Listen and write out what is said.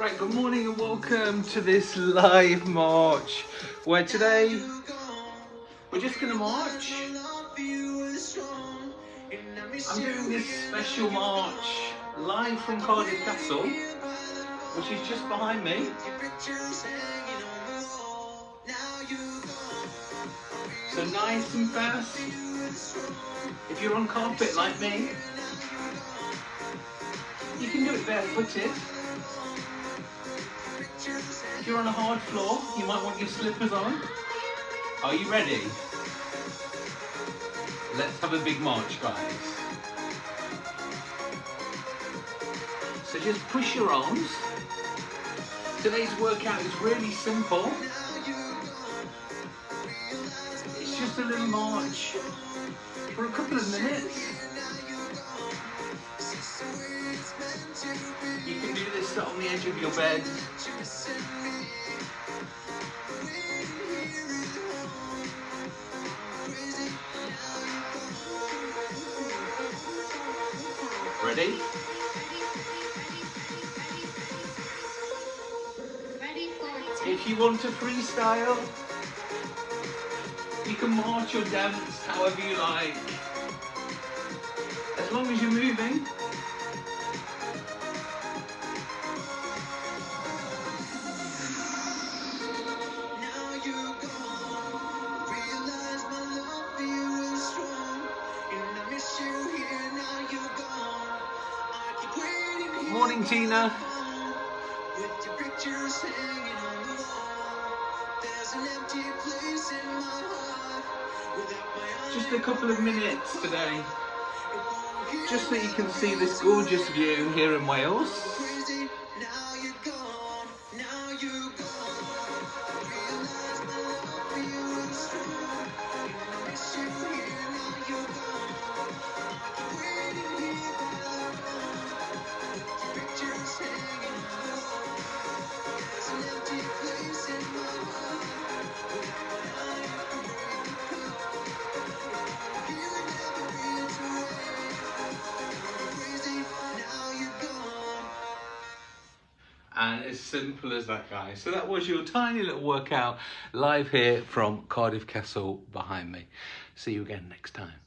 Right, good morning and welcome to this live march where today we're just to march. I'm doing this special march live from Cardiff Castle, which is just behind me. So nice and fast. If you're on carpet like me, you can do it barefooted. If you're on a hard floor, you might want your slippers on. Are you ready? Let's have a big march, guys. So just push your arms. Today's workout is really simple. Just a little march for a couple of minutes. You can do this on the edge of your bed. Ready? If you want to freestyle, you can march or dance however you like. As long as you're moving. Morning, Tina. Just a couple of minutes today, just so you can see this gorgeous view here in Wales. And as simple as that guys. So that was your tiny little workout live here from cardiff castle behind me. See you again next time